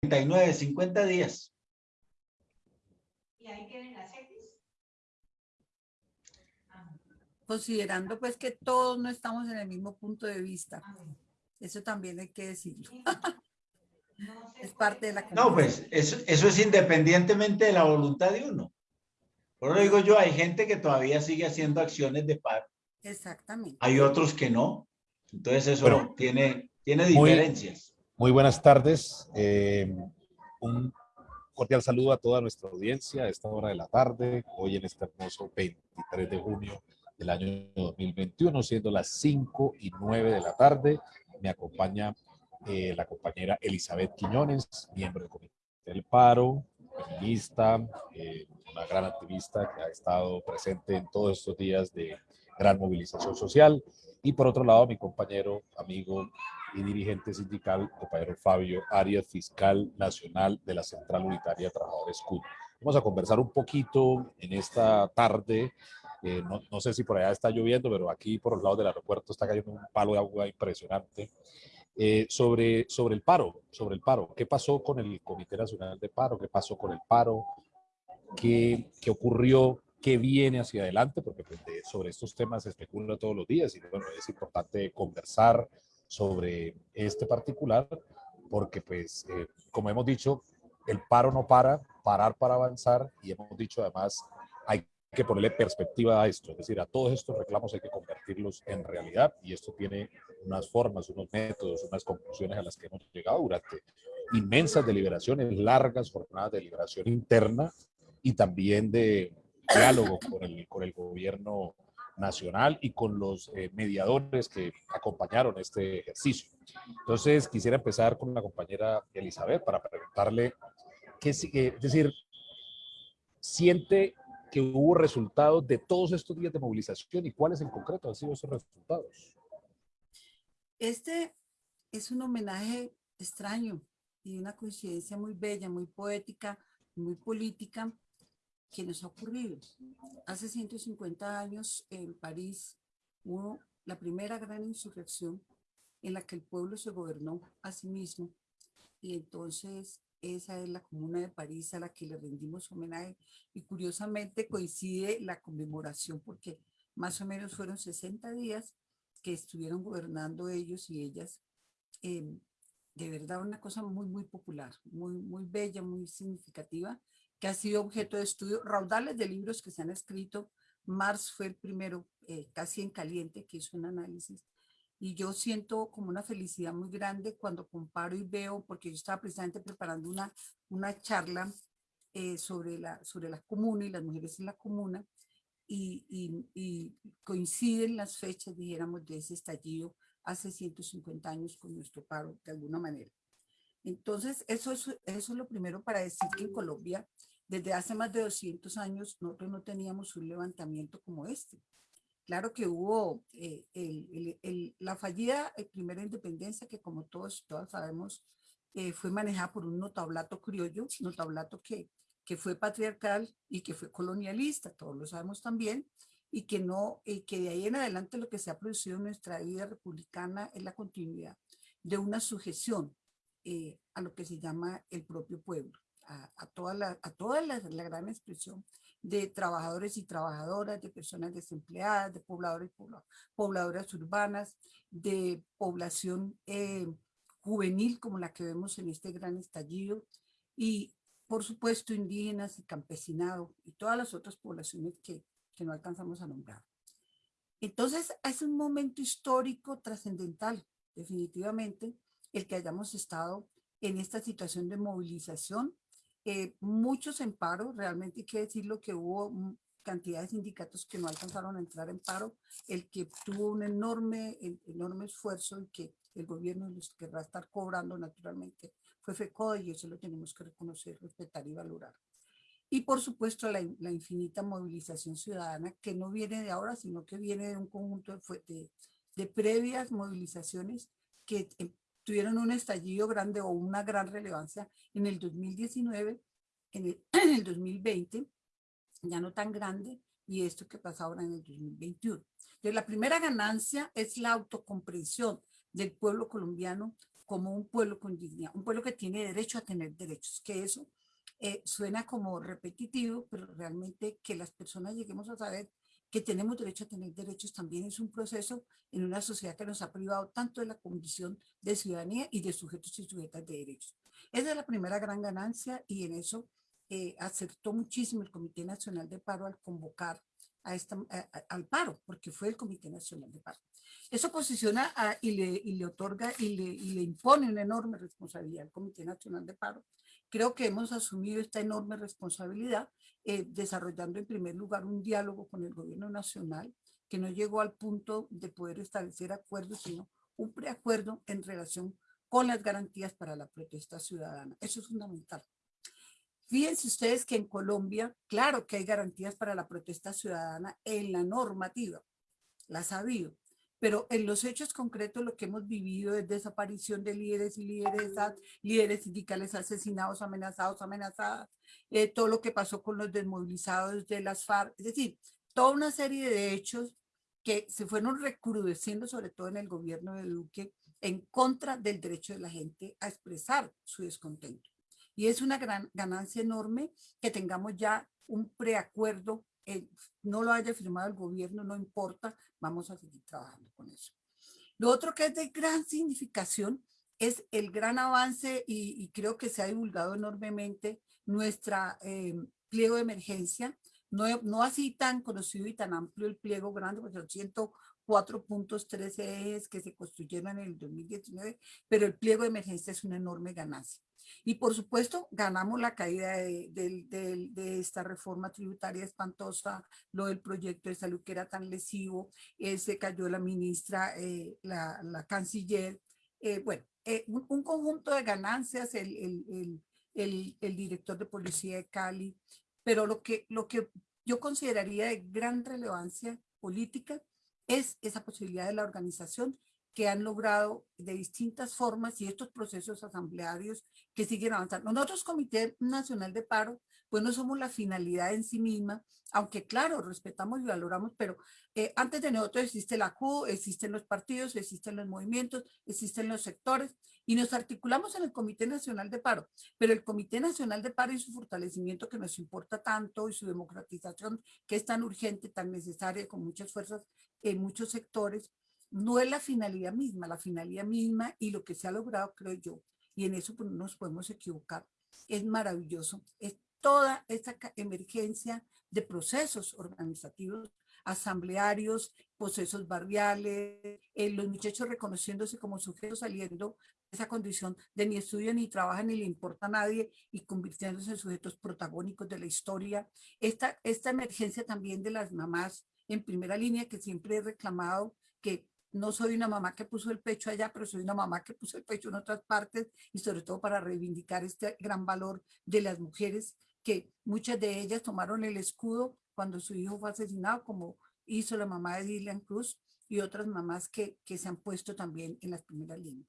39, 50 días. ¿Y ahí quedan las X? Considerando pues que todos no estamos en el mismo punto de vista. Ah. Eso también hay que decirlo. No Es parte de la No, pues eso, eso es independientemente de la voluntad de uno. Por eso digo yo, hay gente que todavía sigue haciendo acciones de paro. Exactamente. Hay otros que no. Entonces eso tiene, tiene diferencias. Muy buenas tardes. eh, un cordial saludo a toda nuestra audiencia a esta hora de la tarde, hoy en este hermoso 23 de junio del año 2021, siendo las 5 y 9 de la tarde. Me acompaña eh, la compañera Elizabeth Quiñones, miembro del Comité del Paro, feminista, eh, una gran activista que ha estado presente en todos estos días de gran movilización social. Y por otro lado, mi compañero, amigo y dirigente sindical, compañero Fabio Arias, fiscal nacional de la Central Unitaria de Trabajadores CUT. Vamos a conversar un poquito en esta tarde. eh, no, no sé si por allá está lloviendo, pero aquí por los lados del aeropuerto está cayendo un palo de agua impresionante. eh, sobre, sobre el paro, sobre el paro. ¿Qué pasó con el Comité Nacional de Paro? ¿Qué pasó con el paro? ¿Qué, qué ocurrió? ¿Qué viene hacia adelante? Porque pues, sobre estos temas se especula todos los días y bueno, es importante conversar sobre este particular porque pues, eh, como hemos dicho, el paro no para, parar para avanzar y hemos dicho además hay que ponerle perspectiva a esto, es decir, a todos estos reclamos hay que convertirlos en realidad y esto tiene unas formas, unos métodos, unas conclusiones a las que hemos llegado durante inmensas deliberaciones, largas jornadas de deliberación interna y también de diálogo con el, con el gobierno nacional y con los eh, mediadores que acompañaron este ejercicio. Entonces, quisiera empezar con la compañera Elizabeth para preguntarle, qué, eh, es decir, ¿siente que hubo resultados de todos estos días de movilización y cuáles en concreto han sido esos resultados? Este es un homenaje extraño y una coincidencia muy bella, muy poética, muy política que nos ha ocurrido. Hace 150 años en París hubo la primera gran insurrección en la que el pueblo se gobernó a sí mismo y entonces esa es la Comuna de París a la que le rendimos homenaje y curiosamente coincide la conmemoración porque más o menos fueron 60 días que estuvieron gobernando ellos y ellas. eh, de verdad una cosa muy, muy popular, muy, muy bella, muy significativa, que ha sido objeto de estudio, raudales de libros que se han escrito. Marx fue el primero, eh, casi en caliente, que hizo un análisis. Y yo siento como una felicidad muy grande cuando comparo y veo, porque yo estaba precisamente preparando una, una charla eh, sobre, la, sobre la comuna y las mujeres en la comuna, y, y- y coinciden las fechas, dijéramos, de ese estallido hace 150 años con nuestro paro, de alguna manera. Entonces, eso es, eso es lo primero para decir que en Colombia, desde hace más de 200 años, nosotros no teníamos un levantamiento como este. Claro que hubo eh, el- el- el- la fallida eh, primera independencia, que como todos todas sabemos, eh, fue manejada por un notablato criollo, notablato que, que fue patriarcal y que fue colonialista, todos lo sabemos también, y que no, y que de ahí en adelante lo que se ha producido en nuestra vida republicana es la continuidad de una sujeción eh, a lo que se llama el propio pueblo, a, a toda, la, a toda la, la gran expresión de trabajadores y trabajadoras, de personas desempleadas, de pobladores y pobla- pobladoras urbanas, de población eh, juvenil como la que vemos en este gran estallido y por supuesto indígenas y campesinado y todas las otras poblaciones que, que no alcanzamos a nombrar. Entonces es un momento histórico trascendental, definitivamente, el que hayamos estado en esta situación de movilización. Muchos en paro, realmente hay que decirlo que hubo mm, cantidad de sindicatos que no alcanzaron a entrar en paro, el que tuvo un enorme, enorme esfuerzo y que el gobierno los querrá estar cobrando naturalmente fue FECODE y eso lo tenemos que reconocer, respetar y valorar. Y por supuesto la, in- la infinita movilización ciudadana que no viene de ahora, sino que viene de un conjunto de, de, de previas movilizaciones que eh, tuvieron un estallido grande o una gran relevancia en el 2019, en el, en el 2020, ya no tan grande, y esto que pasa ahora en el 2021. Entonces, la primera ganancia es la autocomprensión del pueblo colombiano como un pueblo con dignidad, un pueblo que tiene derecho a tener derechos, que eso eh, suena como repetitivo, pero realmente que las personas lleguemos a saber que tenemos derecho a tener derechos también es un proceso en una sociedad que nos ha privado tanto de la condición de ciudadanía y de sujetos y sujetas de derechos. Esa es la primera gran ganancia y en eso eh, acertó muchísimo el Comité Nacional de Paro al convocar a esta, al paro, porque fue el Comité Nacional de Paro. Eso posiciona y, le, y, le, otorga y le, y le impone una enorme responsabilidad al Comité Nacional de Paro. Creo que hemos asumido esta enorme responsabilidad eh, desarrollando en primer lugar un diálogo con el gobierno nacional que no llegó al punto de poder establecer acuerdos, sino un preacuerdo en relación con las garantías para la protesta ciudadana. Eso es fundamental. Fíjense ustedes que en Colombia, claro que hay garantías para la protesta ciudadana en la normativa, las ha habido, pero en los hechos concretos lo que hemos vivido es desaparición de líderes y lideresas, líderes sindicales asesinados, amenazados, amenazadas, eh, todo lo que pasó con los desmovilizados de las FARC, es decir, toda una serie de hechos que se fueron recrudeciendo sobre todo en el gobierno de Duque en contra del derecho de la gente a expresar su descontento. Y es una gran ganancia enorme que tengamos ya un preacuerdo, eh, no lo haya firmado el gobierno, no importa, vamos a seguir trabajando con eso. Lo otro que es de gran significación es el gran avance y, creo que se ha divulgado enormemente nuestra eh, pliego de emergencia, no, no así tan conocido y tan amplio el pliego grande, porque son 104 puntos, 13 ejes que se construyeron en el 2019, pero el pliego de emergencia es una enorme ganancia. Y por supuesto, ganamos la caída de, esta reforma tributaria espantosa, lo del proyecto de salud que era tan lesivo, eh, se cayó la ministra, eh, la, canciller, eh, bueno, un, conjunto de ganancias, el, el, director de policía de Cali, pero lo que, lo que yo consideraría de gran relevancia política es esa posibilidad de la organización que han logrado de distintas formas y estos procesos asamblearios que siguen avanzando. Nosotros, Comité Nacional de Paro, pues no somos la finalidad en sí misma, aunque claro, respetamos y valoramos, pero eh, antes de nosotros existe la CU, existen los partidos, existen los movimientos, existen los sectores, y nos articulamos en el Comité Nacional de Paro, pero el Comité Nacional de Paro y su fortalecimiento que nos importa tanto y su democratización que es tan urgente, tan necesaria, con muchas fuerzas en muchos sectores, no es la finalidad misma, la finalidad misma y lo que se ha logrado, creo yo, y en eso pues, nos podemos equivocar, es maravilloso, es toda esta emergencia de procesos organizativos, asamblearios, procesos barriales, eh, los muchachos reconociéndose como sujetos saliendo esa condición de ni estudian ni trabajan ni le importa a nadie y convirtiéndose en sujetos protagónicos de la historia. Esta, esta emergencia también de las mamás en primera línea que siempre he reclamado que no soy una mamá que puso el pecho allá, pero soy una mamá que puso el pecho en otras partes y sobre todo para reivindicar este gran valor de las mujeres que muchas de ellas tomaron el escudo cuando su hijo fue asesinado, como hizo la mamá de Dylan Cruz y otras mamás que, que se han puesto también en las primeras líneas.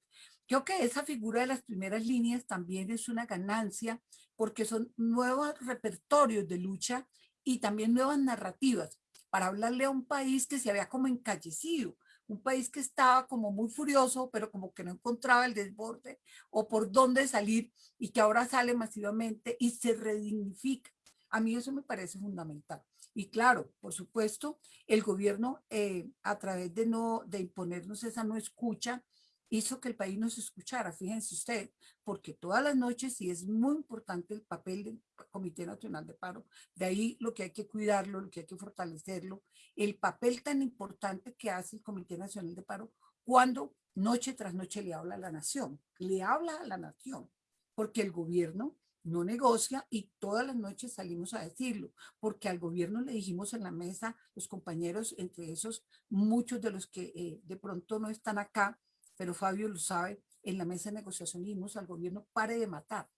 Creo que esa figura de las primeras líneas también es una ganancia porque son nuevos repertorios de lucha y también nuevas narrativas para hablarle a un país que se había como encallecido, un país que estaba como muy furioso, pero como que no encontraba el desborde o por dónde salir y que ahora sale masivamente y se redignifica. A mí eso me parece fundamental. Y claro, por supuesto, el gobierno eh, a través de, no, de imponernos esa no escucha, hizo que el país nos escuchara, fíjense usted, porque todas las noches, y es muy importante el papel del Comité Nacional de Paro, de ahí lo que hay que cuidarlo, lo que hay que fortalecerlo, el papel tan importante que hace el Comité Nacional de Paro cuando noche tras noche le habla a la nación, le habla a la nación, porque el gobierno no negocia y todas las noches salimos a decirlo, porque al gobierno le dijimos en la mesa, los compañeros, entre esos muchos de los que eh, de pronto no están acá, pero Fabio lo sabe, en la mesa de negociación dijimos al gobierno, pare de matar,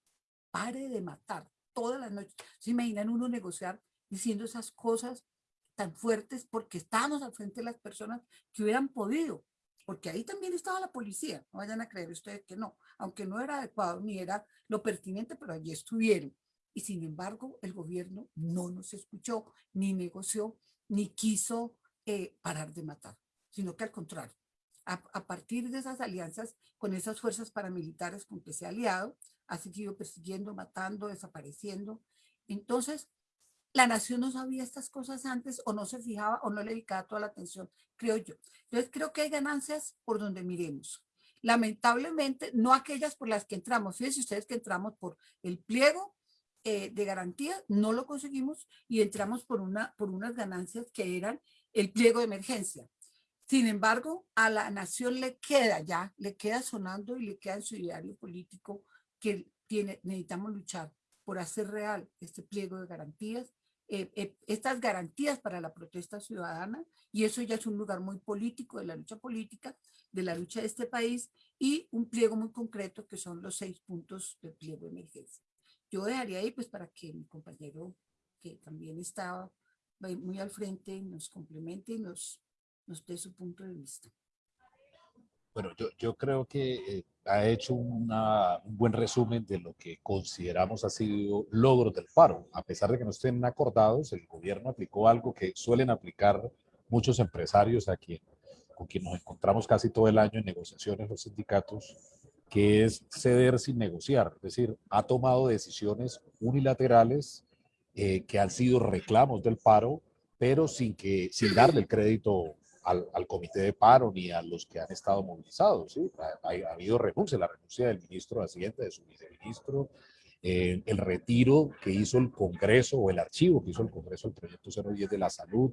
pare de matar todas las noches. ¿Se imaginan uno negociar diciendo esas cosas tan fuertes porque estábamos al frente de las personas que hubieran podido? Porque ahí también estaba la policía, no vayan a creer ustedes que no, aunque no era adecuado ni era lo pertinente, pero allí estuvieron. Y sin embargo, el gobierno no nos escuchó, ni negoció, ni quiso eh, parar de matar, sino que al contrario, a, partir de esas alianzas con esas fuerzas paramilitares con que se ha aliado, ha seguido persiguiendo, matando, desapareciendo. Entonces, la nación no sabía estas cosas antes o no se fijaba o no le dedicaba toda la atención, creo yo. Entonces, creo que hay ganancias por donde miremos. Lamentablemente, no aquellas por las que entramos. Fíjense ustedes que entramos por el pliego eh, de garantía, no lo conseguimos y entramos por, una, por unas ganancias que eran el pliego de emergencia. Sin embargo, a la nación le queda ya, le queda sonando y le queda en su diario político que tiene, necesitamos luchar por hacer real este pliego de garantías, eh, eh, estas garantías para la protesta ciudadana, y eso ya es un lugar muy político de la lucha política, de la lucha de este país, y un pliego muy concreto que son los seis puntos del pliego de emergencia. Yo dejaría ahí pues para que mi compañero, que también estaba muy al frente, nos complemente y nos, nos dé su punto de vista. Bueno, yo, yo creo que eh, ha hecho una, un buen resumen de lo que consideramos ha sido logros del paro. A pesar de que no estén acordados, el gobierno aplicó algo que suelen aplicar muchos empresarios a quien, con quien nos encontramos casi todo el año en negociaciones los sindicatos, que es ceder sin negociar. Es decir, ha tomado decisiones unilaterales eh, que han sido reclamos del paro, pero sin, que, sin darle el crédito al, al, comité de paro ni a los que han estado movilizados. ¿sí? Ha, ha, habido renuncia, la renuncia del ministro de Hacienda, de su viceministro, eh, el retiro que hizo el Congreso o el archivo que hizo el Congreso del proyecto 010 de la salud.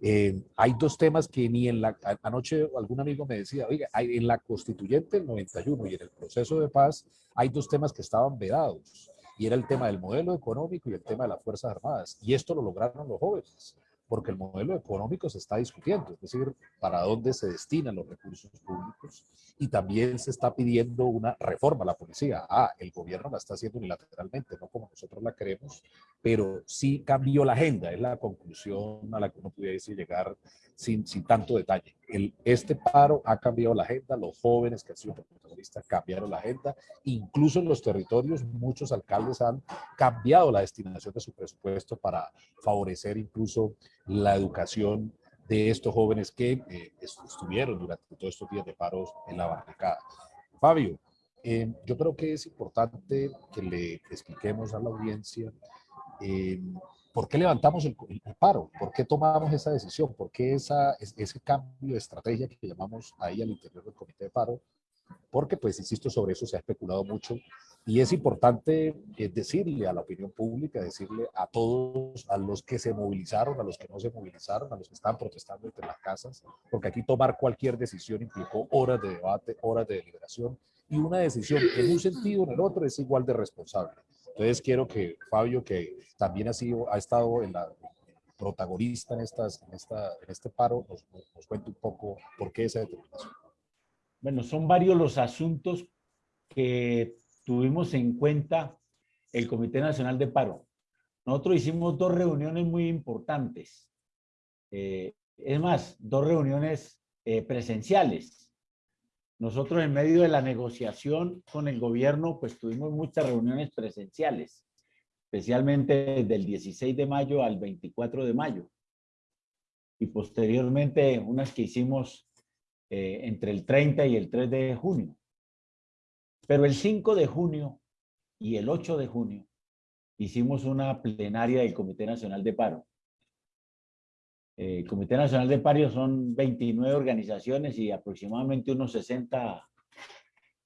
Eh, hay dos temas que ni en la, anoche algún amigo me decía, oiga, hay, en la constituyente del 91 y en el proceso de paz hay dos temas que estaban vedados y era el tema del modelo económico y el tema de las Fuerzas Armadas. Y esto lo lograron los jóvenes porque el modelo económico se está discutiendo, es decir, para dónde se destinan los recursos públicos y también se está pidiendo una reforma a la policía. Ah, el gobierno la está haciendo unilateralmente, no como nosotros la queremos, pero sí cambió la agenda, es la conclusión a la que uno pudiese llegar sin, sin tanto detalle. El, este paro ha cambiado la agenda, los jóvenes que han sido protagonistas cambiaron la agenda, incluso en los territorios muchos alcaldes han cambiado la destinación de su presupuesto para favorecer incluso la educación de estos jóvenes que eh, estuvieron durante todos estos días de paros en la barricada. Fabio, eh, yo creo que es importante que le expliquemos a la audiencia eh, por qué levantamos el, el, paro, por qué tomamos esa decisión, por qué esa, ese cambio de estrategia que llamamos ahí al interior del comité de paro, porque pues insisto sobre eso se ha especulado mucho y es importante eh, decirle a la opinión pública, decirle a todos, a los que se movilizaron, a los que no se movilizaron, a los que están protestando entre las casas, porque aquí tomar cualquier decisión implicó horas de debate, horas de deliberación, y una decisión en un sentido o en el otro es igual de responsable. Entonces quiero que Fabio, que también ha, sido, ha estado en la protagonista en, estas, en, esta, en este paro, nos, nos cuente un poco por qué esa determinación. Bueno, son varios los asuntos que tuvimos en cuenta el Comité Nacional de Paro. Nosotros hicimos dos reuniones muy importantes. Eh, es más, dos reuniones eh, presenciales. Nosotros en medio de la negociación con el gobierno, pues tuvimos muchas reuniones presenciales, especialmente del 16 de mayo al 24 de mayo. Y posteriormente unas que hicimos eh, entre el 30 y el 3 de junio. Pero el 5 de junio y el 8 de junio hicimos una plenaria del Comité Nacional de Paro. El Comité Nacional de Paro son 29 organizaciones y aproximadamente unos 60,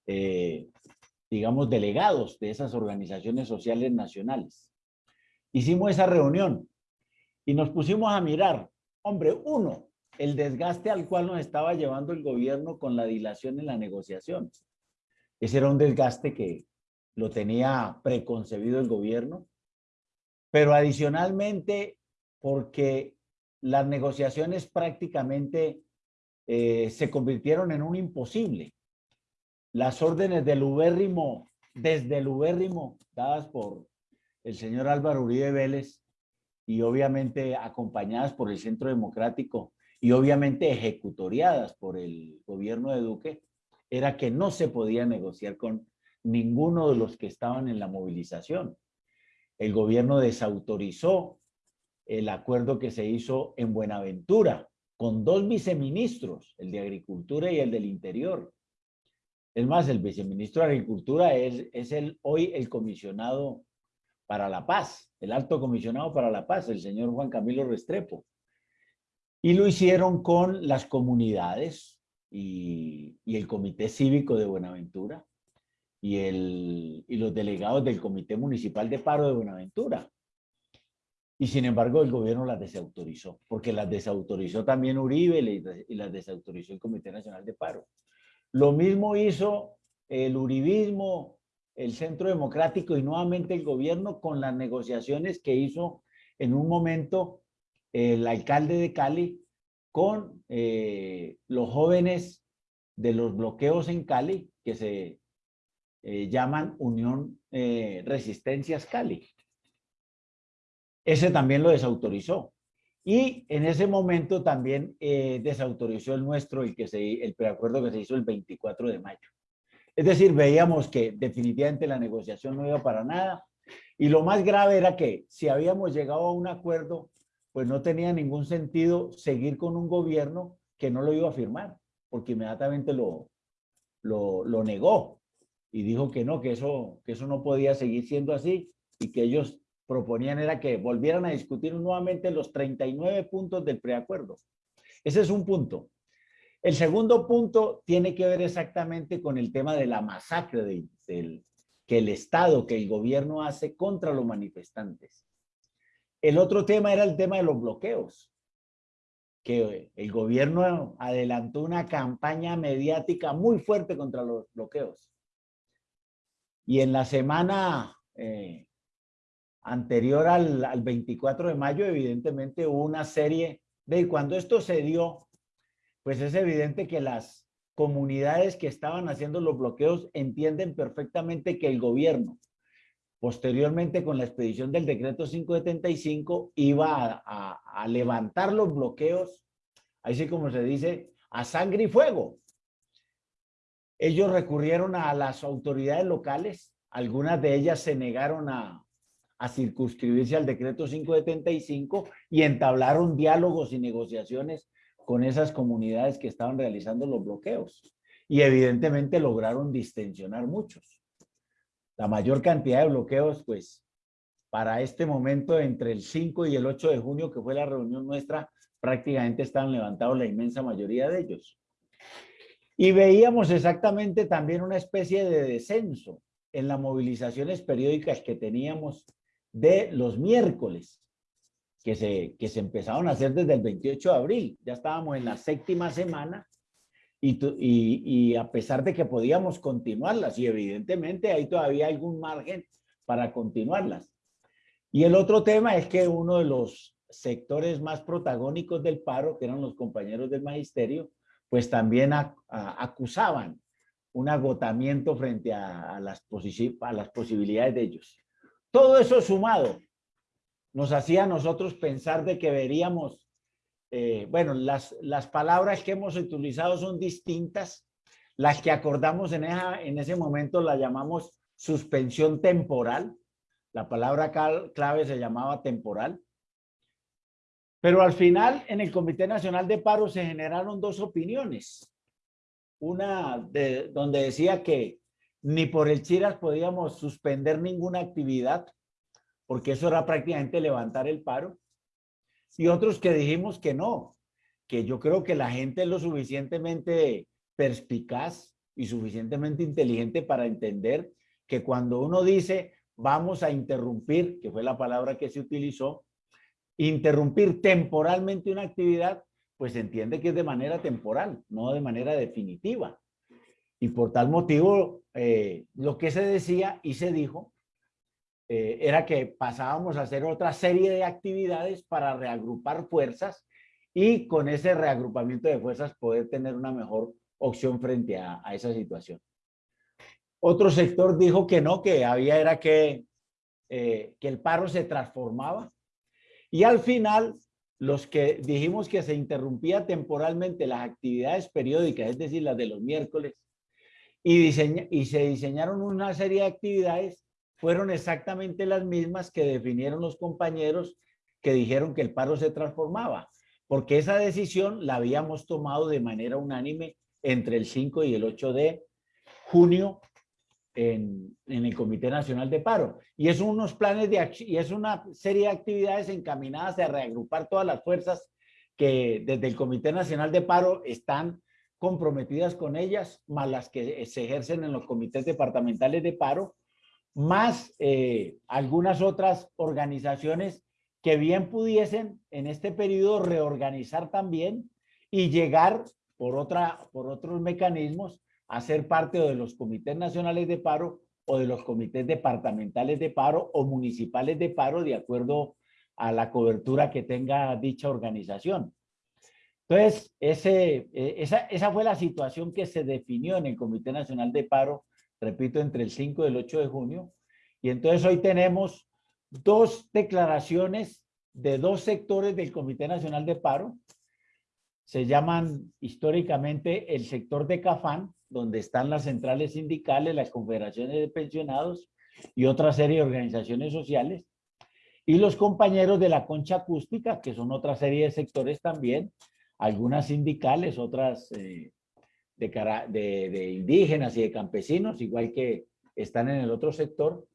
eh, digamos, delegados de esas organizaciones sociales nacionales. Hicimos esa reunión y nos pusimos a mirar, hombre, uno, el desgaste al cual nos estaba llevando el gobierno con la dilación en la negociación. Ese era un desgaste que lo tenía preconcebido el gobierno, pero adicionalmente porque las negociaciones prácticamente eh, se convirtieron en un imposible. Las órdenes del ubérrimo, desde el ubérrimo, dadas por el señor Álvaro Uribe Vélez y obviamente acompañadas por el Centro Democrático y obviamente ejecutoriadas por el gobierno de Duque, era que no se podía negociar con ninguno de los que estaban en la movilización. El gobierno desautorizó el acuerdo que se hizo en Buenaventura con dos viceministros, el de Agricultura y el del Interior. Es más, el viceministro de Agricultura es, es el, hoy el comisionado para la paz, el alto comisionado para la paz, el señor Juan Camilo Restrepo. Y lo hicieron con las comunidades y, el Comité Cívico de Buenaventura y, el, y los delegados del Comité Municipal de Paro de Buenaventura. Y sin embargo el gobierno las desautorizó, porque las desautorizó también Uribe y las desautorizó el Comité Nacional de Paro. Lo mismo hizo el uribismo, el Centro Democrático y nuevamente el gobierno con las negociaciones que hizo en un momento el alcalde de Cali con eh, los jóvenes de los bloqueos en Cali, que se eh, llaman Unión eh, Resistencias Cali. Ese también lo desautorizó. Y en ese momento también desautorizó el nuestro, el, que se, el preacuerdo que se hizo el 24 de mayo. Es decir, veíamos que definitivamente la negociación no iba para nada. Y lo más grave era que si habíamos llegado a un acuerdo, pues no tenía ningún sentido seguir con un gobierno que no lo iba a firmar, porque inmediatamente lo, lo, negó y dijo que no, que eso, que eso no podía seguir siendo así y que ellos proponían era que volvieran a discutir nuevamente los 39 puntos del preacuerdo. Ese es un punto. El segundo punto tiene que ver exactamente con el tema de la masacre del, que el Estado, que el gobierno hace contra los manifestantes. El otro tema era el tema de los bloqueos, que el gobierno adelantó una campaña mediática muy fuerte contra los bloqueos. Y en la semana eh, anterior al, al 24 de mayo, evidentemente hubo una serie de cuando esto se dio, pues es evidente que las comunidades que estaban haciendo los bloqueos entienden perfectamente que el gobierno, posteriormente con la expedición del decreto 575, iba a, levantar los bloqueos, así como se dice, a sangre y fuego. Ellos recurrieron a las autoridades locales, algunas de ellas se negaron a, a circunscribirse al decreto 575 y entablaron diálogos y negociaciones con esas comunidades que estaban realizando los bloqueos. Y evidentemente lograron distensionar muchos. La mayor cantidad de bloqueos, pues, para este momento, entre el 5 y el 8 de junio, que fue la reunión nuestra, prácticamente estaban levantados la inmensa mayoría de ellos. Y veíamos exactamente también una especie de descenso en las movilizaciones periódicas que teníamos de los miércoles, que se, que se empezaron a hacer desde el 28 de abril. Ya estábamos en la séptima semana y, y, a pesar de que podíamos continuarlas, y evidentemente hay todavía algún margen para continuarlas. Y el otro tema es que uno de los sectores más protagónicos del paro, que eran los compañeros del magisterio, pues también acusaban un agotamiento frente a, las a las posibilidades de ellos. Todo eso sumado nos hacía a nosotros pensar de que veríamos, eh, bueno, las, las palabras que hemos utilizado son distintas. Las que acordamos en, en ese momento la llamamos suspensión temporal. La palabra clave se llamaba temporal. Pero al final, en el Comité Nacional de Paro se generaron dos opiniones. Una de, donde decía que ni por el Chiras podíamos suspender ninguna actividad, porque eso era prácticamente levantar el paro. Y otros que dijimos que no, que yo creo que la gente es lo suficientemente perspicaz y suficientemente inteligente para entender que cuando uno dice vamos a interrumpir, que fue la palabra que se utilizó, interrumpir temporalmente una actividad, pues entiende que es de manera temporal, no de manera definitiva. Y por tal motivo, eh, lo que se decía y se dijo eh, era que pasábamos a hacer otra serie de actividades para reagrupar fuerzas y con ese reagrupamiento de fuerzas poder tener una mejor opción frente a, esa situación. Otro sector dijo que no, que había era que, eh, que el paro se transformaba y al final los que dijimos que se interrumpía temporalmente las actividades periódicas, es decir, las de los miércoles, y, y se diseñaron una serie de actividades, fueron exactamente las mismas que definieron los compañeros que dijeron que el paro se transformaba. porque esa decisión la habíamos tomado de manera unánime entre el 5 y el 8 de junio en, en, el Comité Nacional de Paro. Y es unos planes de y es una serie de actividades encaminadas a reagrupar todas las fuerzas que desde el Comité Nacional de Paro están comprometidas con ellas, más las que se ejercen en los comités departamentales de paro, más eh, algunas otras organizaciones que bien pudiesen en este periodo reorganizar también y llegar por, otra, por otros mecanismos a ser parte de los comités nacionales de paro o de los comités departamentales de paro o municipales de paro de acuerdo a la cobertura que tenga dicha organización. Entonces, ese, e, esa, esa fue la situación que se definió en el Comité Nacional de Paro, repito, entre el 5 y el 8 de junio. Y entonces hoy tenemos dos declaraciones de dos sectores del Comité Nacional de Paro. Se llaman históricamente el sector de Cafán, donde están las centrales sindicales, las confederaciones de pensionados y otra serie de organizaciones sociales. Y los compañeros de la concha acústica, que son otra serie de sectores también, algunas sindicales, otras eh, de, indígenas y de campesinos, igual que están en el otro sector,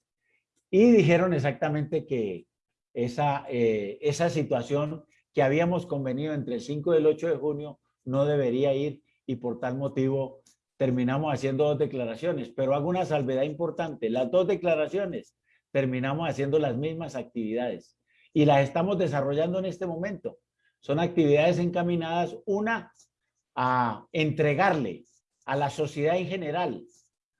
y dijeron exactamente que esa, eh, esa situación que habíamos convenido entre el 5 y el 8 de junio no debería ir y por tal motivo terminamos haciendo dos declaraciones, pero hago una salvedad importante, las dos declaraciones terminamos haciendo las mismas actividades y las estamos desarrollando en este momento. Son actividades encaminadas, una, a entregarle a la sociedad en general,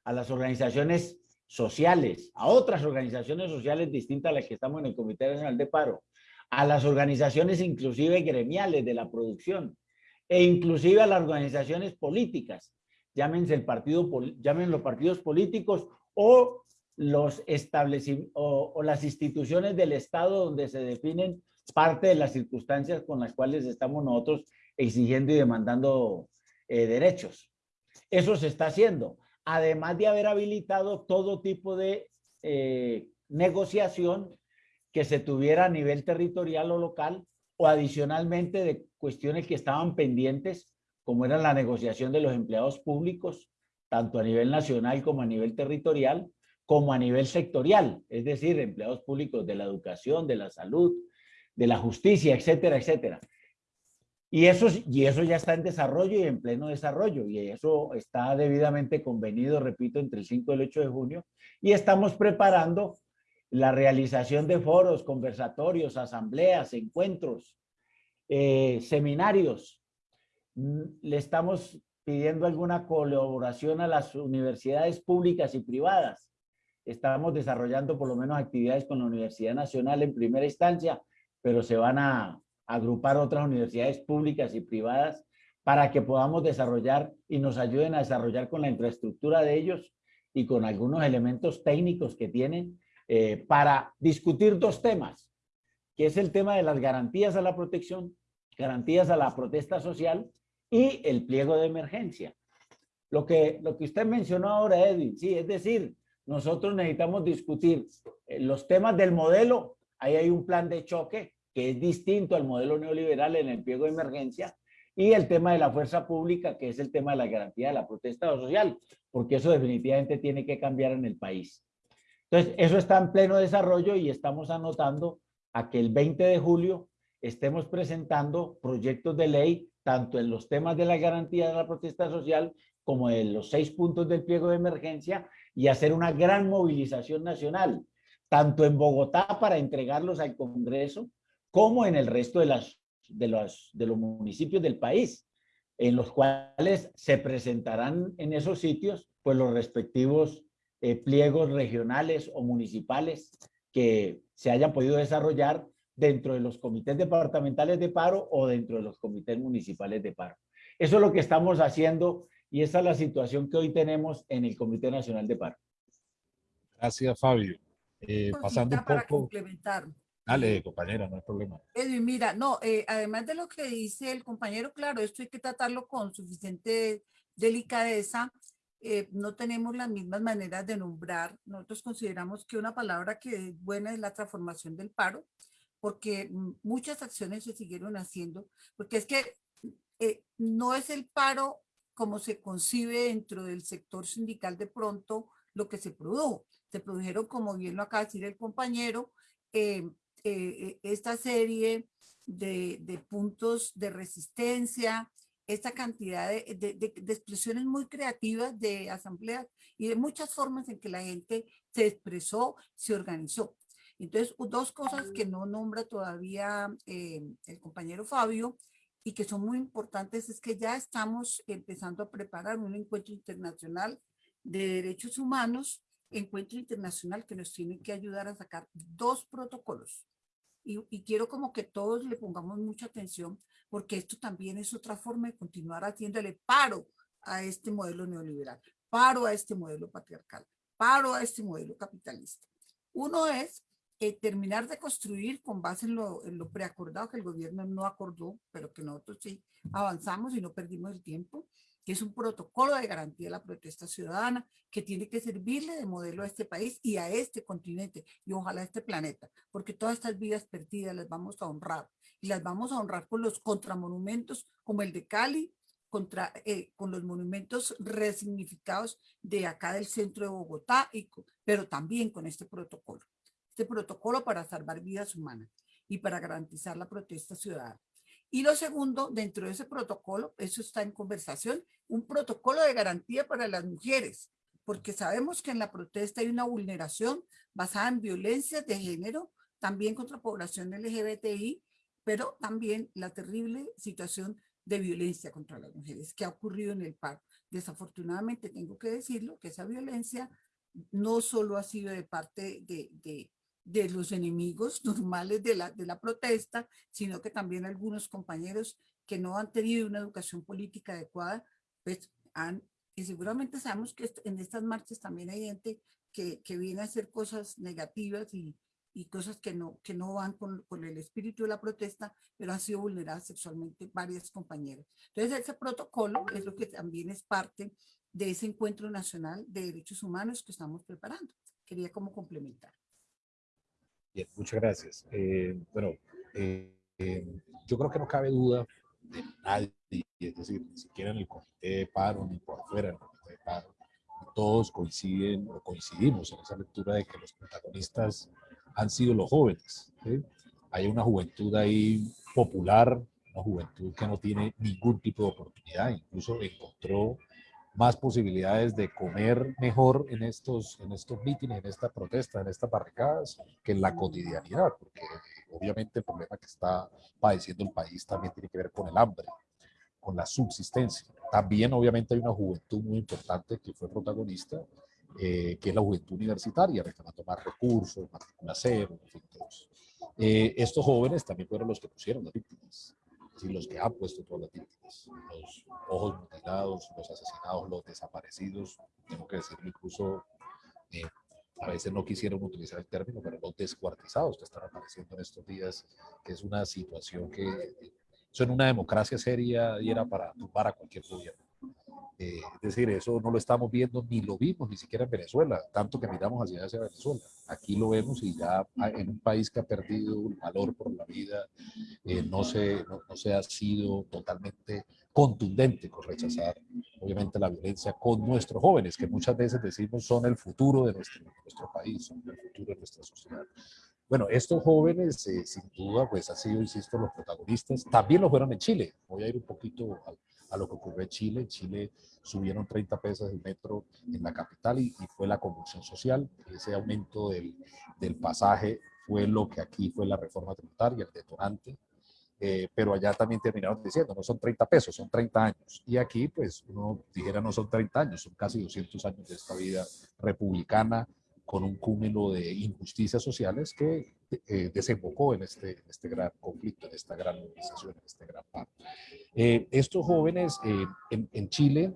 a las organizaciones sociales, a otras organizaciones sociales distintas a las que estamos en el Comité Nacional de Paro, a las organizaciones inclusive gremiales de la producción e inclusive a las organizaciones políticas, llámense el partido, llamen los partidos políticos o los o las instituciones del Estado donde se definen parte de las circunstancias con las cuales estamos nosotros exigiendo y demandando eh, derechos. Eso se está haciendo, además de haber habilitado todo tipo de eh, negociación que se tuviera a nivel territorial o local o adicionalmente de cuestiones que estaban pendientes, como era la negociación de los empleados públicos, tanto a nivel nacional como a nivel territorial, como a nivel sectorial, es decir, empleados públicos de la educación, de la salud, de la justicia, etcétera, etcétera. Y eso, y eso ya está en desarrollo y en pleno desarrollo, y eso está debidamente convenido, repito, entre el 5 y el 8 de junio, y estamos preparando la realización de foros, conversatorios, asambleas, encuentros, eh, seminarios. Mm, le estamos pidiendo alguna colaboración a las universidades públicas y privadas. Estamos desarrollando por lo menos actividades con la Universidad Nacional en primera instancia pero se van a agrupar otras universidades públicas y privadas para que podamos desarrollar y nos ayuden a desarrollar con la infraestructura de ellos y con algunos elementos técnicos que tienen eh, para discutir dos temas, que es el tema de las garantías a la protección, garantías a la protesta social y el pliego de emergencia. Lo que, lo que usted mencionó ahora, Edwin, sí, es decir, nosotros necesitamos discutir eh, los temas del modelo Ahí hay un plan de choque que es distinto al modelo neoliberal en el pliego de emergencia y el tema de la fuerza pública, que es el tema de la garantía de la protesta social, porque eso definitivamente tiene que cambiar en el país. Entonces, eso está en pleno desarrollo y estamos anotando a que el 20 de julio estemos presentando proyectos de ley, tanto en los temas de la garantía de la protesta social como en los seis puntos del pliego de emergencia y hacer una gran movilización nacional tanto en Bogotá para entregarlos al Congreso, como en el resto de, las, de, los, de los municipios del país, en los cuales se presentarán en esos sitios pues los respectivos eh, pliegos regionales o municipales que se hayan podido desarrollar dentro de los comités departamentales de paro o dentro de los comités municipales de paro. Eso es lo que estamos haciendo y esa es la situación que hoy tenemos en el Comité Nacional de Paro. Gracias, Fabio. Eh, pasando un para poco. complementar. Dale, compañera, no hay problema. Edwin, mira, no, eh, además de lo que dice el compañero, claro, esto hay que tratarlo con suficiente delicadeza. Eh, no tenemos las mismas maneras de nombrar. Nosotros consideramos que una palabra que es buena es la transformación del paro, porque muchas acciones se siguieron haciendo, porque es que eh, no es el paro como se concibe dentro del sector sindical de pronto lo que se produjo. Se produjeron, como bien lo acaba de decir el compañero, eh, eh, esta serie de, de, puntos de resistencia, esta cantidad de, de, de, expresiones muy creativas de asambleas y de muchas formas en que la gente se expresó, se organizó. Entonces, dos cosas que no nombra todavía eh, el compañero Fabio y que son muy importantes es que ya estamos empezando a preparar un encuentro internacional de derechos humanos, encuentro internacional que nos tiene que ayudar a sacar dos protocolos. Y, y quiero como que todos le pongamos mucha atención porque esto también es otra forma de continuar haciéndole paro a este modelo neoliberal, paro a este modelo patriarcal, paro a este modelo capitalista. Uno es eh, terminar de construir con base en lo, en lo preacordado que el gobierno no acordó, pero que nosotros sí avanzamos y no perdimos el tiempo, es un protocolo de garantía de la protesta ciudadana que tiene que servirle de modelo a este país y a este continente y ojalá a este planeta, porque todas estas vidas perdidas las vamos a honrar y las vamos a honrar con los contramonumentos como el de Cali, eh, con los monumentos resignificados de acá del centro de Bogotá, pero también con este protocolo. Este protocolo para salvar vidas humanas y para garantizar la protesta ciudadana. Y lo segundo, dentro de ese protocolo, eso está en conversación, un protocolo de garantía para las mujeres, porque sabemos que en la protesta hay una vulneración basada en violencias de género, también contra población LGBTI, pero también la terrible situación de violencia contra las mujeres que ha ocurrido en el paro. Desafortunadamente tengo que decirlo, que esa violencia no solo ha sido de parte de, de, de los enemigos normales de la, de la protesta, sino que también algunos compañeros que no han tenido una educación política adecuada, pues han, y seguramente sabemos que en estas marchas también hay gente que, que viene a hacer cosas negativas y, y cosas que no, que no van con, con, el espíritu de la protesta, pero han sido vulneradas sexualmente varias compañeras. Entonces ese protocolo es lo que también es parte de ese encuentro nacional de derechos humanos que estamos preparando. Quería como complementar. Bien, muchas gracias. Eh, bueno, eh, eh, yo creo que no cabe duda de nadie, es decir, ni siquiera en el comité de paro, ni por fuera del comité de paro, todos coinciden o coincidimos en esa lectura de que los protagonistas han sido los jóvenes. Hay una juventud ahí popular, una juventud que no tiene ningún tipo de oportunidad, incluso encontró más posibilidades de comer mejor en estos, en estos mítines, en esta protesta, en estas barricadas, que en la cotidianidad, porque obviamente el problema que está padeciendo el país también tiene que ver con el hambre, con la subsistencia. También obviamente hay una juventud muy importante que fue protagonista eh, que es la juventud universitaria, reclamando más recursos, matrícula cero, en fin, todos. Eh, estos jóvenes también fueron los que pusieron las víctimas, ¿sí? los que han puesto todas las víctimas, los ojos mutilados, los asesinados, los desaparecidos, tengo que decirlo incluso, eh, a veces no quisieron utilizar el término, pero los descuartizados que están apareciendo en estos días, que es una situación que, eso en una democracia seria y para tumbar a cualquier gobierno. Eh, es decir, eso no lo estamos viendo ni lo vimos ni siquiera en Venezuela, tanto que miramos hacia, hacia Venezuela. Aquí lo vemos y ya en un país que ha perdido el valor por la vida, eh, no, se, no, se ha sido totalmente contundente con rechazar, obviamente, la violencia con nuestros jóvenes, que muchas veces decimos son el futuro de nuestro, nuestro país, son el futuro de nuestra sociedad. Bueno, estos jóvenes, eh, sin duda, pues han sido, insisto, los protagonistas. También lo fueron en Chile. Voy a ir un poquito al, a lo que ocurrió en Chile. En Chile subieron 30 pesos el metro en la capital y, y fue la convulsión social. Ese aumento del, del, pasaje fue lo que aquí fue la reforma tributaria, el detonante. Eh, pero allá también terminaron diciendo, no son 30 pesos, son 30 años. Y aquí, pues, uno dijera, no son 30 años, son casi 200 años de esta vida republicana con un cúmulo de injusticias sociales que eh, desembocó en este, este gran conflicto, en esta gran movilización, en este gran paro. Eh, estos jóvenes eh, en, en, Chile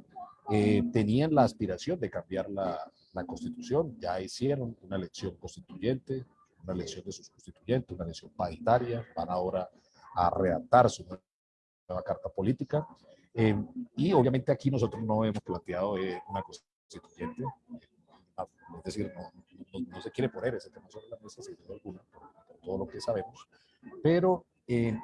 eh, tenían la aspiración de cambiar la, la, constitución, ya hicieron una elección constituyente, una elección de sus constituyentes, una elección paritaria, van ahora a redactar su nueva carta política. y obviamente aquí nosotros no hemos planteado una constituyente, es decir, no, no, no, se quiere poner ese tema sobre la mesa, sin duda alguna, por, por, todo lo que sabemos, Pero, eh,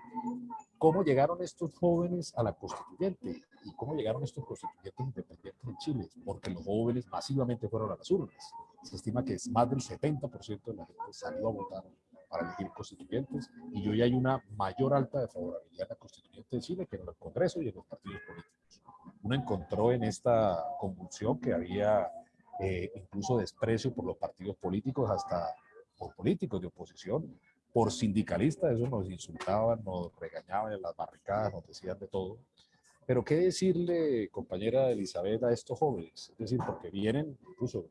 ¿cómo llegaron estos jóvenes a la constituyente? ¿Y cómo llegaron estos constituyentes independientes en Chile? Porque los jóvenes masivamente fueron a las urnas. Se estima que es más del 70% de la gente salió a votar para elegir constituyentes y hoy hay una mayor alta de favorabilidad en la constituyente de Chile que en el Congreso y en los partidos políticos. Uno encontró en esta convulsión que había eh, incluso desprecio por los partidos políticos, hasta por políticos de oposición, por sindicalistas, eso nos insultaban, nos regañaban en las barricadas, nos decían de todo. Pero qué decirle, compañera Elizabeth, a estos jóvenes, es decir, porque vienen, incluso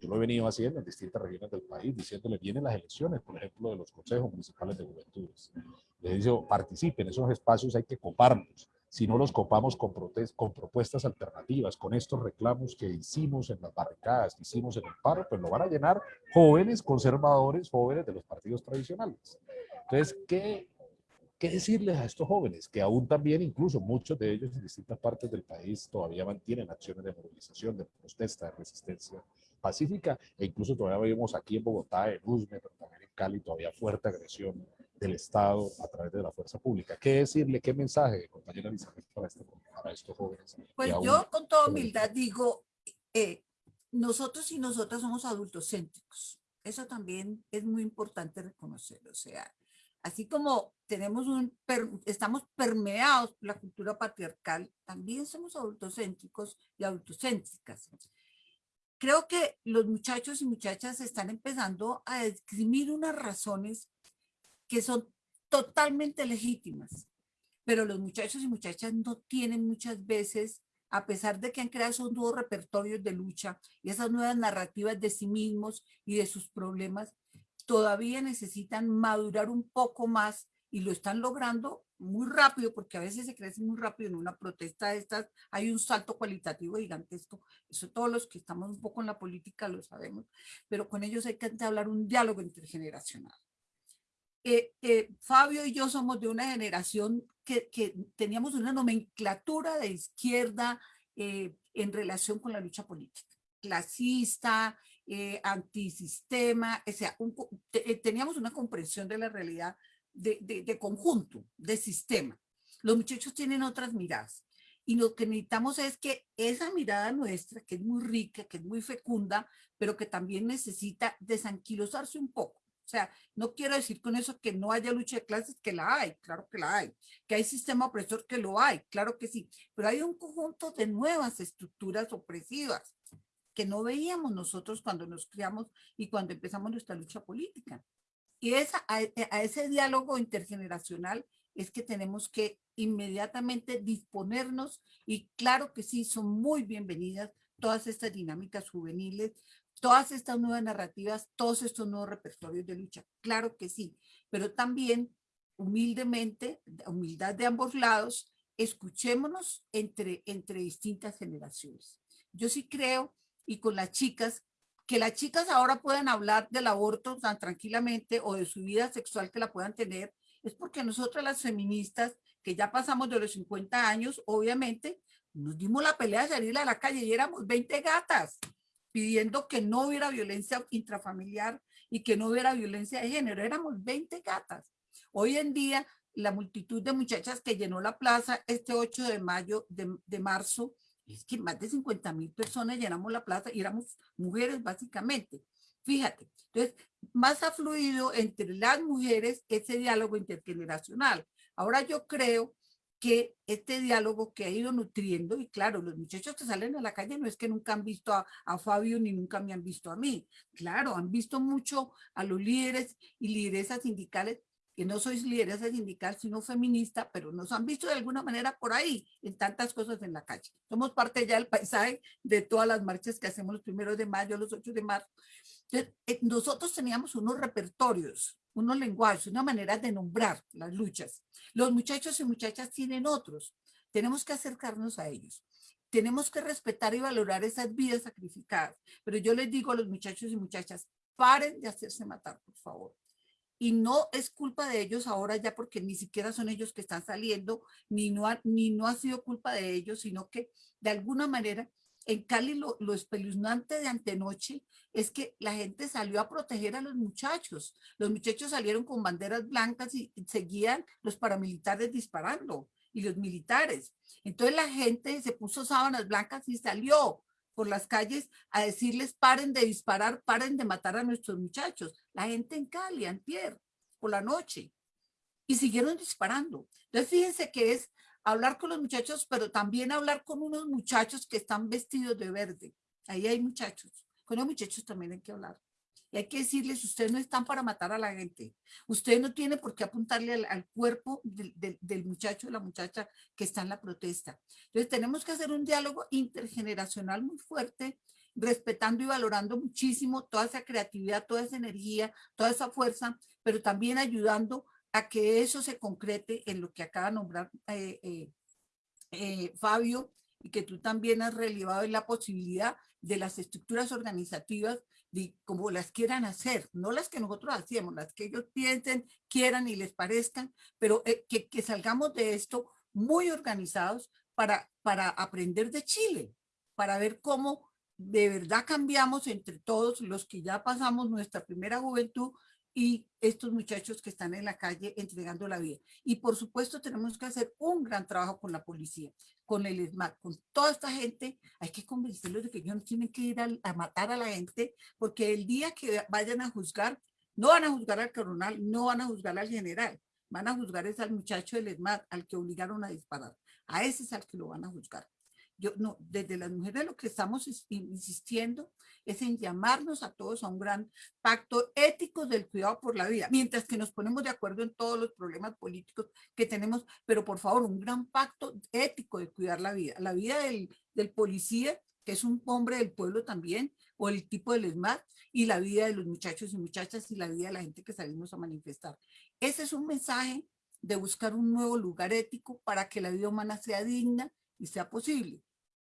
yo lo he venido haciendo en distintas regiones del país, diciéndole, vienen las elecciones, por ejemplo, de los consejos municipales de juventudes. Les digo, participen, esos espacios hay que coparlos. Si no los copamos con, con propuestas alternativas, con estos reclamos que hicimos en las barricadas, que hicimos en el paro, pues lo van a llenar jóvenes conservadores, jóvenes de los partidos tradicionales. Entonces, ¿qué, ¿qué decirles a estos jóvenes? Que aún también, incluso muchos de ellos en distintas partes del país todavía mantienen acciones de movilización, de protesta, de resistencia pacífica, e incluso todavía vemos aquí en Bogotá, en Usme, pero también en Cali, todavía fuerte agresión del Estado a través de la fuerza pública. ¿Qué decirle, qué mensaje, compañera Elizabeth, para, este, para estos jóvenes? Pues yo con toda humildad digo, eh, nosotros y nosotras somos adultos céntricos. Eso también es muy importante reconocer. O sea, así como tenemos un, estamos permeados por la cultura patriarcal, también somos adultocéntricos y adultocéntricas creo que los muchachos y muchachas están empezando a escribir unas razones que son totalmente legítimas, pero los muchachos y muchachas no tienen muchas veces, a pesar de que han creado esos nuevos repertorios de lucha y esas nuevas narrativas de sí mismos y de sus problemas, todavía necesitan madurar un poco más y lo están logrando muy rápido, porque a veces se crece muy rápido en una protesta de estas, hay un salto cualitativo gigantesco, eso todos los que estamos un poco en la política lo sabemos, pero con ellos hay que hablar un diálogo intergeneracional. Eh, eh, Fabio y yo somos de una generación que, teníamos una nomenclatura de izquierda eh, en relación con la lucha política, clasista, antisistema, o sea, teníamos una comprensión de la realidad de, conjunto, de sistema. Los muchachos tienen otras miradas. Y lo que necesitamos es que esa mirada nuestra, que es muy rica, que es muy fecunda, pero que también necesita desanquilosarse un poco. O sea, no quiero decir con eso que no haya lucha de clases, que la hay, claro que la hay. Que hay sistema opresor, que lo hay, claro que sí. Pero hay un conjunto de nuevas estructuras opresivas que no veíamos nosotros cuando nos criamos y cuando empezamos nuestra lucha política. Y esa, e, a, ese diálogo intergeneracional es que tenemos que inmediatamente disponernos y claro que sí, son muy bienvenidas todas estas dinámicas juveniles, todas estas nuevas narrativas, todos estos nuevos repertorios de lucha, claro que sí, pero también humildemente, humildad de ambos lados, escuchémonos entre, entre distintas generaciones. Yo sí creo, y con las chicas, que las chicas ahora puedan hablar del aborto tan tranquilamente o de su vida sexual que la puedan tener, es porque nosotras las feministas, que ya pasamos de los 50 años, obviamente, nos dimos la pelea de salir a la calle y éramos 20 gatas pidiendo que no hubiera violencia intrafamiliar y que no hubiera violencia de género. Éramos 20 gatas. Hoy en día, la multitud de muchachas que llenó la plaza este 8 de mayo, de, de marzo, es que más de 50 mil personas llenamos la plaza y éramos mujeres básicamente. Fíjate, entonces, más ha fluido entre las mujeres ese diálogo intergeneracional. Ahora yo creo que este diálogo que ha ido nutriendo, y claro, los muchachos que salen a la calle no es que nunca han visto a, a, Fabio ni nunca me han visto a mí. Claro, han visto mucho a los líderes y lideresas sindicales que no sois lideresa sindical, sino feminista, pero nos han visto de alguna manera por ahí, en tantas cosas en la calle. Somos parte ya del paisaje de todas las marchas que hacemos los primeros de mayo, los 8 de marzo. Entonces, eh, nosotros teníamos unos repertorios, unos lenguajes, una manera de nombrar las luchas. Los muchachos y muchachas tienen otros. Tenemos que acercarnos a ellos. Tenemos que respetar y valorar esas vidas sacrificadas. Pero yo les digo a los muchachos y muchachas, paren de hacerse matar, por favor y no es culpa de ellos ahora ya porque ni siquiera son ellos que están saliendo, ni no ha, ni no ha sido culpa de ellos, sino que de alguna manera En Cali lo, lo espeluznante de antenoche es que la gente salió a proteger a los muchachos. Los muchachos salieron con banderas blancas y seguían los paramilitares disparando y los militares. Entonces la gente se puso sábanas blancas y salió por las calles a decirles paren de disparar, paren de matar a nuestros muchachos. La gente en Cali, Antier, por la noche. Y siguieron disparando. Entonces fíjense que es hablar con los muchachos, pero también hablar con unos muchachos que están vestidos de verde. Ahí hay muchachos. Con los muchachos también hay que hablar. Y hay que decirles, ustedes no están para matar a la gente. Usted no tiene por qué apuntarle al, cuerpo del, del, del muchacho o la muchacha que está en la protesta. Entonces tenemos que hacer un diálogo intergeneracional muy fuerte, respetando y valorando muchísimo toda esa creatividad, toda esa energía, toda esa fuerza, pero también ayudando a que eso se concrete en lo que acaba de nombrar eh, eh, eh, Fabio y que tú también has relevado en la posibilidad de las estructuras organizativas de como las quieran hacer, no las que nosotros hacíamos, las que ellos piensen, quieran y les parezcan, pero que, que, salgamos de esto muy organizados para, para aprender de Chile, para ver cómo de verdad cambiamos entre todos los que ya pasamos nuestra primera juventud y estos muchachos que están en la calle entregando la vida. Y por supuesto tenemos que hacer un gran trabajo con la policía, con el ESMAD, con toda esta gente. Hay que convencerlos de que ellos no tienen que ir a, matar a la gente, porque el día que vayan a juzgar, no van a juzgar al coronel, no van a juzgar al general, van a juzgar es al muchacho del ESMAD, al que obligaron a disparar. A ese es al que lo van a juzgar. Yo, no, desde las mujeres lo que estamos insistiendo es en llamarnos a todos a un gran pacto ético del cuidado por la vida, mientras que nos ponemos de acuerdo en todos los problemas políticos que tenemos, pero por favor, un gran pacto ético de cuidar la vida, la vida del, del policía, que es un hombre del pueblo también, o el tipo del ESMAD, y la vida de los muchachos y muchachas y la vida de la gente que salimos a manifestar. Ese es un mensaje de buscar un nuevo lugar ético para que la vida humana sea digna y sea posible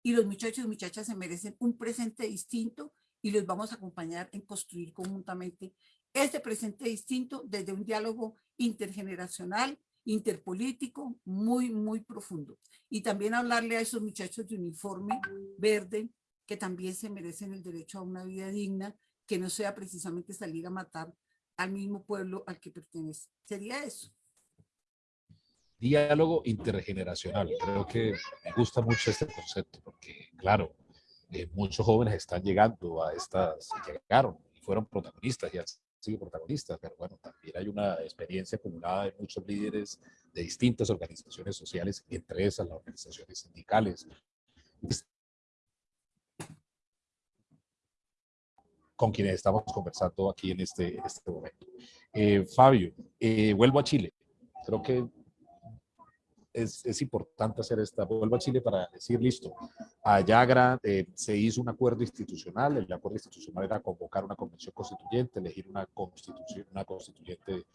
y los muchachos y muchachas se merecen un presente distinto y los vamos a acompañar en construir conjuntamente este presente distinto desde un diálogo intergeneracional, interpolítico, muy, muy profundo. Y también hablarle a esos muchachos de uniforme verde que también se merecen el derecho a una vida digna, que no sea precisamente salir a matar al mismo pueblo al que pertenece. Sería eso diálogo intergeneracional. Creo que me gusta mucho este concepto porque, claro, eh, muchos jóvenes están llegando a estas, llegaron y fueron protagonistas y han sido protagonistas, pero bueno, también hay una experiencia acumulada de muchos líderes de distintas organizaciones sociales, entre esas las organizaciones sindicales, con quienes estamos conversando aquí en este, en este momento. Eh, Fabio, eh, vuelvo a Chile. Creo que es, es, importante hacer esta, vuelvo a Chile para decir, listo, allá eh, se hizo un acuerdo institucional, el acuerdo institucional era convocar una convención constituyente, elegir una constitución, una constituyente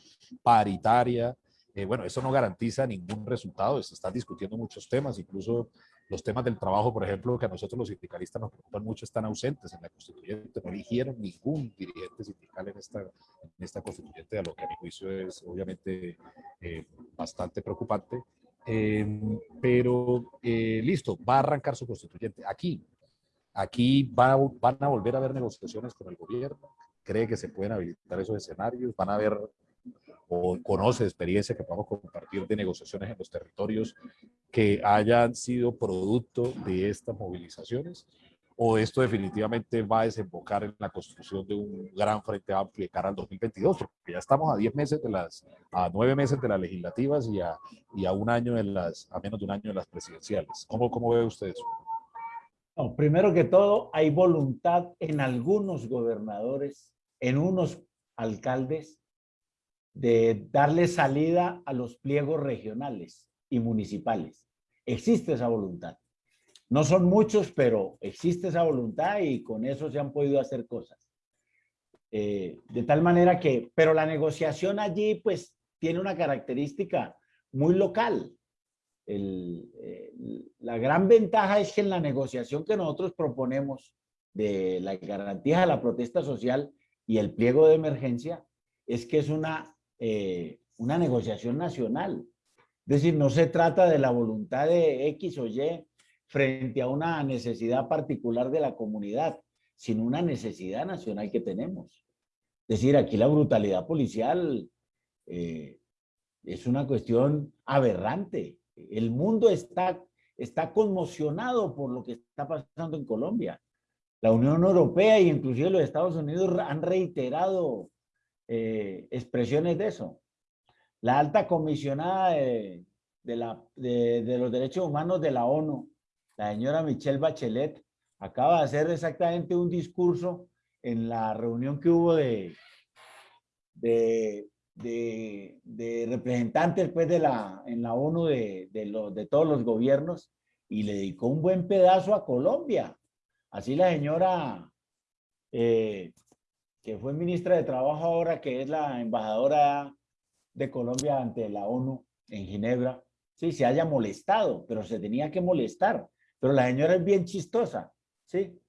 paritaria, eh, bueno, eso no garantiza ningún resultado, se están discutiendo muchos temas, incluso los temas del trabajo, por ejemplo, que a nosotros los sindicalistas nos preocupan mucho, están ausentes en la constituyente, no eligieron ningún dirigente sindical en esta, en esta constituyente, a lo que a mi juicio es obviamente eh, bastante preocupante. Eh, pero eh, listo, va a arrancar su constituyente. Aquí, aquí va, van a volver a haber negociaciones con el gobierno. ¿Cree que se pueden habilitar esos escenarios? ¿Van a haber o conoce experiencia que podamos compartir de negociaciones en los territorios que hayan sido producto de estas movilizaciones? O esto definitivamente va a desembocar en la construcción de un gran frente amplio de cara al 2022, porque ya estamos a 10 meses de las, a 9 meses de las legislativas y a, y a un año de las, a menos de un año de las presidenciales. ¿Cómo, cómo ve usted eso? No, primero que todo, hay voluntad en algunos gobernadores, en unos alcaldes, de darle salida a los pliegos regionales y municipales. Existe esa voluntad. No son muchos, pero existe esa voluntad y con eso se han podido hacer cosas. Eh, de tal manera que, pero la negociación allí pues tiene una característica muy local. El, la gran ventaja es que en la negociación que nosotros proponemos de la garantía de la protesta social y el pliego de emergencia es que es una, eh, una negociación nacional. Es decir, no se trata de la voluntad de X o Y frente a una necesidad particular de la comunidad, sino una necesidad nacional que tenemos. Es decir, aquí la brutalidad policial eh, es una cuestión aberrante. El mundo está, está conmocionado por lo que está pasando en Colombia. La Unión Europea e inclusive los Estados Unidos han reiterado eh, expresiones de eso. La alta comisionada de, de, los derechos humanos de la ONU, la señora Michelle Bachelet, acaba de hacer exactamente un discurso en la reunión que hubo de, de, representantes pues, de la, en la ONU de, de todos los gobiernos y le dedicó un buen pedazo a Colombia. Así la señora eh, que fue ministra de Trabajo ahora, que es la embajadora de Colombia ante la ONU en Ginebra, sí, se haya molestado, pero se tenía que molestar. Pero la señora es bien chistosa, ¿sí?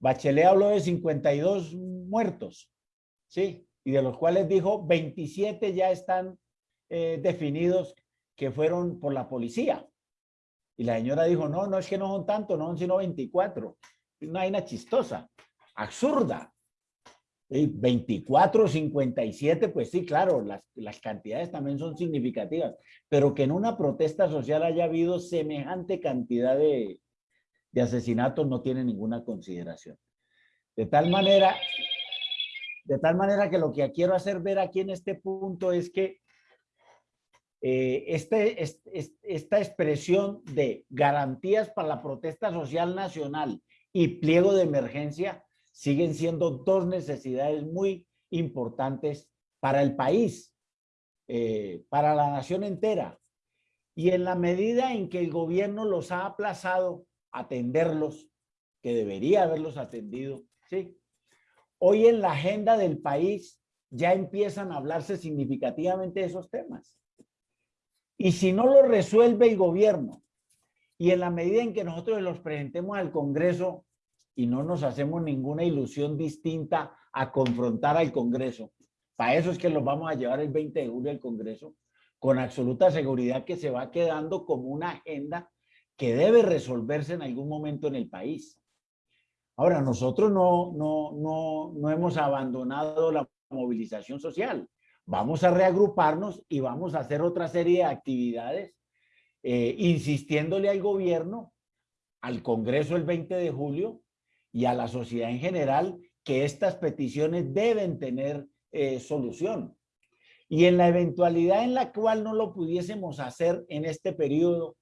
Bachelet habló de 52 muertos, ¿sí? Y de los cuales dijo 27 ya están eh, definidos que fueron por la policía. Y la señora dijo, no, no es que no son tantos, no son sino 24. Una vaina chistosa, absurda. 24, 57, pues sí, claro, las, las, cantidades también son significativas, pero que en una protesta social haya habido semejante cantidad de, de asesinatos no tiene ninguna consideración. De tal manera, de tal manera que lo que quiero hacer ver aquí en este punto es que eh, este, esta expresión de garantías para la protesta social nacional y pliego de emergencia siguen siendo dos necesidades muy importantes para el país, eh, para la nación entera. Y en la medida en que el gobierno los ha aplazado, atenderlos, que debería haberlos atendido, ¿sí? Hoy en la agenda del país ya empiezan a hablarse significativamente de esos temas. Y si no lo resuelve el gobierno, y en la medida en que nosotros los presentemos al Congreso, y no nos hacemos ninguna ilusión distinta a confrontar al Congreso. Para eso es que los vamos a llevar el 20 de julio al Congreso, con absoluta seguridad que se va quedando como una agenda que debe resolverse en algún momento en el país. Ahora, nosotros no, no, no, no hemos abandonado la movilización social. Vamos a reagruparnos y vamos a hacer otra serie de actividades, eh, insistiéndole al gobierno, al Congreso el 20 de julio, y a la sociedad en general que estas peticiones deben tener eh, solución. Y en la eventualidad en la cual no lo pudiésemos hacer en este periodo,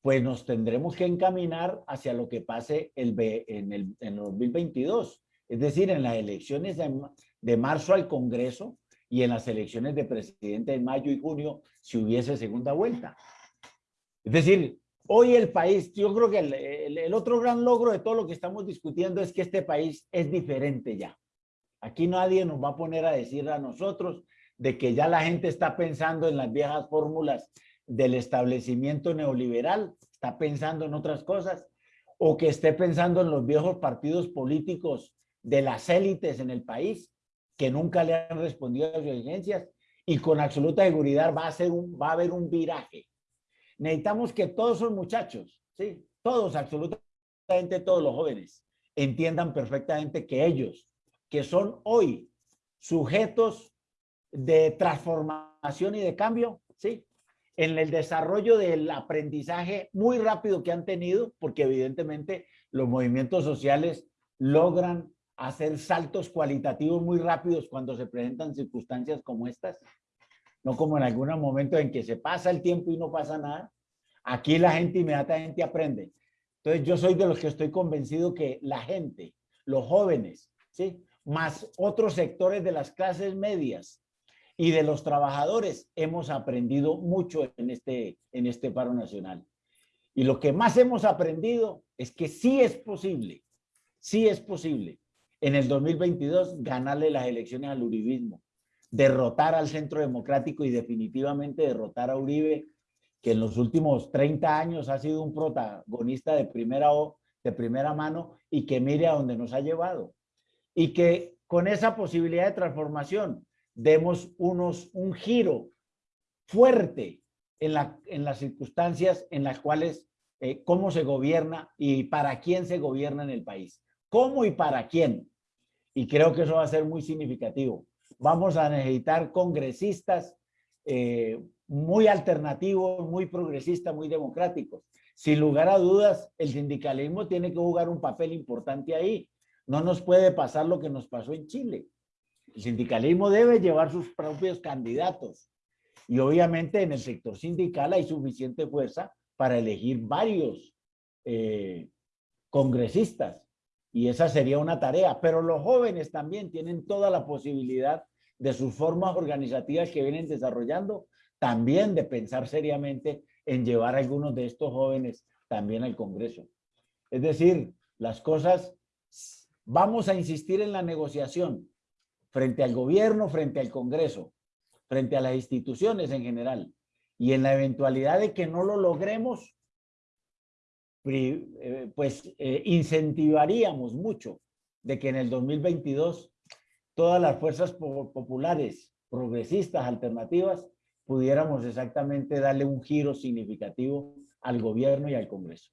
pues nos tendremos que encaminar hacia lo que pase el, en, el, en 2022, es decir, en las elecciones de, de marzo al Congreso y en las elecciones de presidente en mayo y junio si hubiese segunda vuelta. Es decir, Hoy el país, yo creo que el, otro gran logro de todo lo que estamos discutiendo es que este país es diferente ya. Aquí nadie nos va a poner a decir a nosotros de que ya la gente está pensando en las viejas fórmulas del establecimiento neoliberal, está pensando en otras cosas, o que esté pensando en los viejos partidos políticos de las élites en el país, que nunca le han respondido a sus exigencias, y con absoluta seguridad va a, ser un, va a haber un viraje necesitamos que todos esos muchachos, ¿sí? todos, absolutamente todos los jóvenes, entiendan perfectamente que ellos, que son hoy sujetos de transformación y de cambio, ¿sí? en el desarrollo del aprendizaje muy rápido que han tenido, porque evidentemente los movimientos sociales logran hacer saltos cualitativos muy rápidos cuando se presentan circunstancias como estas, no como en algunos momentos en que se pasa el tiempo y no pasa nada. Aquí la gente inmediatamente aprende. Entonces yo soy de los que estoy convencido que la gente, los jóvenes, ¿sí? más otros sectores de las clases medias y de los trabajadores, hemos aprendido mucho en este, en este paro nacional. Y lo que más hemos aprendido es que sí es posible, sí es posible en el 2022 ganarle las elecciones al uribismo derrotar al centro democrático y definitivamente derrotar a Uribe, que en los últimos 30 años ha sido un protagonista de primera, de primera mano y que mire a dónde nos ha llevado. Y que con esa posibilidad de transformación demos unos, un giro fuerte en, la, en las circunstancias en las cuales eh, cómo se gobierna y para quién se gobierna en el país. ¿Cómo y para quién? Y creo que eso va a ser muy significativo. Vamos a necesitar congresistas eh, muy alternativos, muy progresistas, muy democráticos. Sin lugar a dudas, el sindicalismo tiene que jugar un papel importante ahí. No nos puede pasar lo que nos pasó en Chile. El sindicalismo debe llevar sus propios candidatos. Y obviamente en el sector sindical hay suficiente fuerza para elegir varios eh, congresistas. Y esa sería una tarea. Pero los jóvenes también tienen toda la posibilidad de sus formas organizativas que vienen desarrollando, también de pensar seriamente en llevar a algunos de estos jóvenes también al Congreso. Es decir, las cosas, vamos a insistir en la negociación frente al gobierno, frente al Congreso, frente a las instituciones en general. Y en la eventualidad de que no lo logremos, pues eh, incentivaríamos mucho de que en el 2022 todas las fuerzas populares, progresistas, alternativas, pudiéramos exactamente darle un giro significativo al gobierno y al Congreso.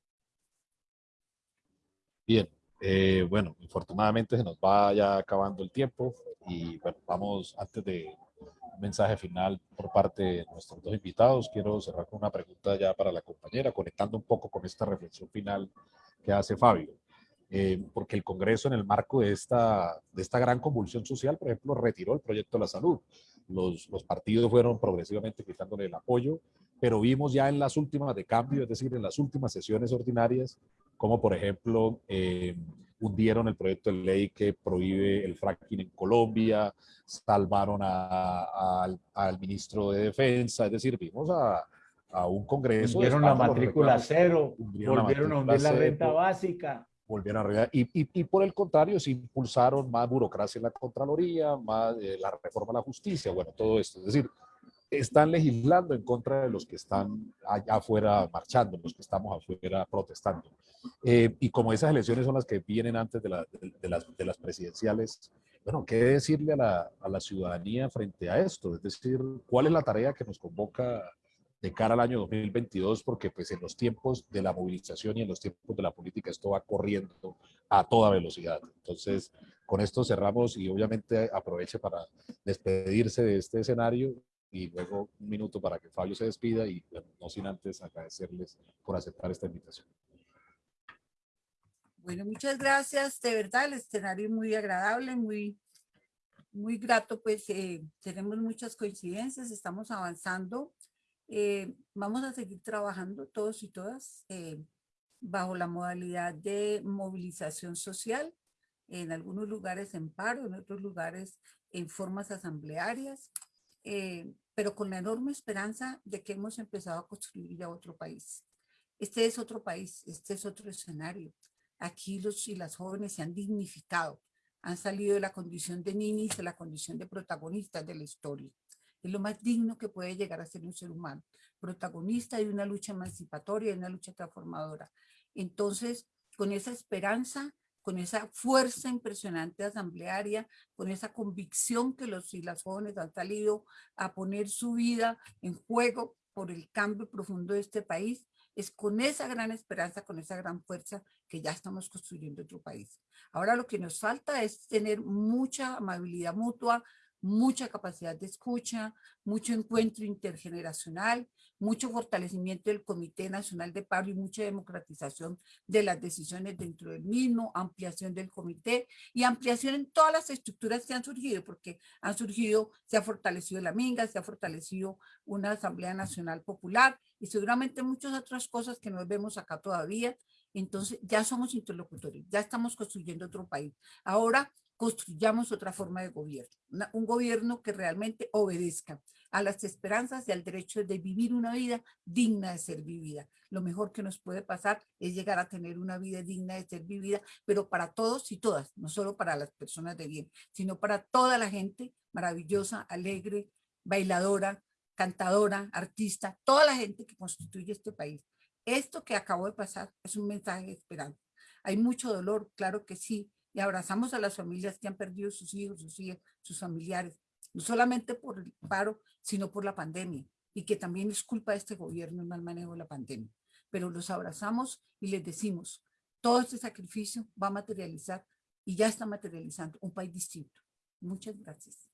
Bien, eh, bueno, infortunadamente se nos va ya acabando el tiempo y bueno, vamos antes de mensaje final por parte de nuestros dos invitados, quiero cerrar con una pregunta ya para la compañera, conectando un poco con esta reflexión final que hace Fabio. Eh, porque el Congreso en el marco de esta, de esta gran convulsión social, por ejemplo, retiró el proyecto de la salud. Los, los partidos fueron progresivamente quitándole el apoyo, pero vimos ya en las últimas de cambio, es decir, en las últimas sesiones ordinarias, como por ejemplo eh, hundieron el proyecto de ley que prohíbe el fracking en Colombia, salvaron al, al, ministro de Defensa, es decir, vimos a, a un Congreso. Hundieron la matrícula cero, volvieron a hundir la renta básica volvieron a arreglar. Y, y, y, por el contrario, se impulsaron más burocracia en la Contraloría, más eh, la reforma a la justicia, bueno, todo esto. Es decir, están legislando en contra de los que están allá afuera marchando, los que estamos afuera protestando. Eh, y como esas elecciones son las que vienen antes de, la, de, las, de las presidenciales, bueno, ¿qué decirle a la, a la ciudadanía frente a esto? Es decir, ¿cuál es la tarea que nos convoca de cara al año 2022, porque pues en los tiempos de la movilización y en los tiempos de la política esto va corriendo a toda velocidad. Entonces, con esto cerramos y obviamente aproveche para despedirse de este escenario y luego un minuto para que Fabio se despida y no sin antes agradecerles por aceptar esta invitación. Bueno, muchas gracias. De verdad, el escenario es muy agradable, muy, muy grato, pues eh, tenemos muchas coincidencias, estamos avanzando eh, vamos a seguir trabajando todos y todas eh, bajo la modalidad de movilización social, en algunos lugares en paro, en otros lugares en formas asamblearias, eh, pero con la enorme esperanza de que hemos empezado a construir ya otro país. Este es otro país, este es otro escenario. Aquí los y las jóvenes se han dignificado, han salido de la condición de ninis, de la condición de protagonistas de la historia. Es lo más digno que puede llegar a ser un ser humano, protagonista de una lucha emancipatoria, de una lucha transformadora. Entonces, con esa esperanza, con esa fuerza impresionante asamblearia, con esa convicción que los y las jóvenes han salido a poner su vida en juego por el cambio profundo de este país, es con esa gran esperanza, con esa gran fuerza que ya estamos construyendo otro país. Ahora lo que nos falta es tener mucha amabilidad mutua, mucha capacidad de escucha, mucho encuentro intergeneracional, mucho fortalecimiento del Comité Nacional de Paro y mucha democratización de las decisiones dentro del mismo, ampliación del comité y ampliación en todas las estructuras que han surgido, porque han surgido, se ha fortalecido la Minga, se ha fortalecido una Asamblea Nacional Popular y seguramente muchas otras cosas que no vemos acá todavía. Entonces ya somos interlocutores, ya estamos construyendo otro país. Ahora construyamos otra forma de gobierno, un gobierno que realmente obedezca a las esperanzas y al derecho de vivir una vida digna de ser vivida. Lo mejor que nos puede pasar es llegar a tener una vida digna de ser vivida, pero para todos y todas, no solo para las personas de bien, sino para toda la gente maravillosa, alegre, bailadora, cantadora, artista, toda la gente que constituye este país. Esto que acabó de pasar es un mensaje de esperanza. Hay mucho dolor, claro que sí, abrazamos a las familias que han perdido sus hijos, sus hijas, sus familiares, no solamente por el paro, sino por la pandemia, y que también es culpa de este gobierno el mal manejo de la pandemia. pero los abrazamos y les decimos, todo este sacrificio va a materializar y ya está materializando un país distinto. Muchas gracias.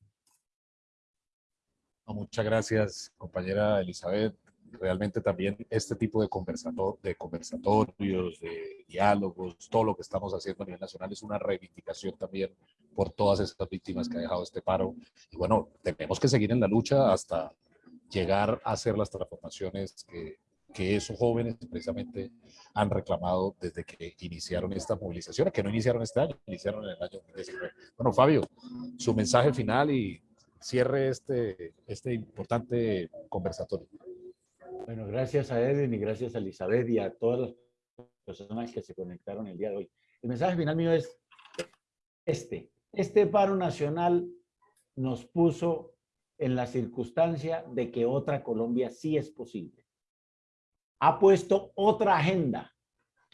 Muchas gracias, compañera Elizabeth. Realmente también este tipo de, conversato- de conversatorios, de diálogos, todo lo que estamos haciendo a nivel nacional es una reivindicación también por todas estas víctimas que ha dejado este paro. Y bueno, tenemos que seguir en la lucha hasta llegar a hacer las transformaciones que, que esos jóvenes precisamente han reclamado desde que iniciaron esta movilización, que no iniciaron este año, iniciaron en el año 2019. Bueno, Fabio, su mensaje final y cierre este, este importante conversatorio. Bueno, gracias a Edwin y gracias a Elizabeth y a todas las personas que se conectaron el día de hoy. El mensaje final mío es este. Este paro nacional nos puso en la circunstancia de que otra Colombia sí es posible. Ha puesto otra agenda,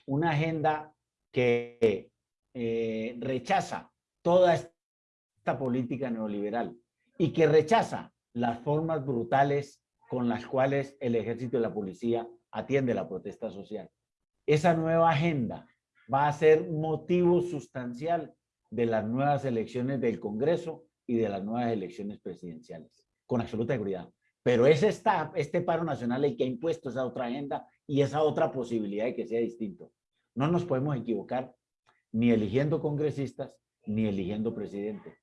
una agenda que eh, rechaza toda esta política neoliberal y que rechaza las formas brutales con las cuales el ejército y la policía atiende la protesta social. Esa nueva agenda va a ser motivo sustancial de las nuevas elecciones del Congreso y de las nuevas elecciones presidenciales, con absoluta seguridad. Pero es esta, este paro nacional el que ha impuesto esa otra agenda y esa otra posibilidad de que sea distinto. No nos podemos equivocar ni eligiendo congresistas ni eligiendo presidente.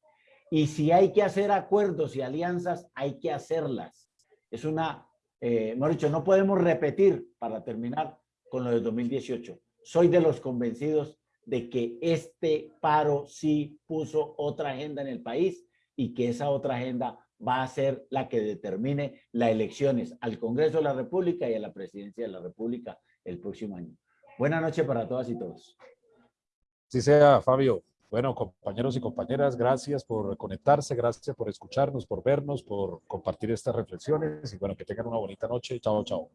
Y si hay que hacer acuerdos y alianzas, hay que hacerlas. Es una, eh, mejor dicho, no podemos repetir para terminar con lo de 2018. Soy de los convencidos de que este paro sí puso otra agenda en el país y que esa otra agenda va a ser la que determine las elecciones al Congreso de la República y a la Presidencia de la República el próximo año. Buenas noches para todas y todos. Sí sea, Fabio. Bueno, compañeros y compañeras, gracias por conectarse, gracias por escucharnos, por vernos, por compartir estas reflexiones y bueno, que tengan una bonita noche. Chao, chao.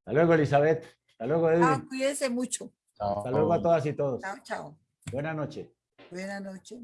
Hasta luego, Elizabeth. Hasta luego, Edwin. Ah, cuídense mucho. Chao. Hasta luego a todas y todos. Chao, chao. Buenas noches. Buenas noches.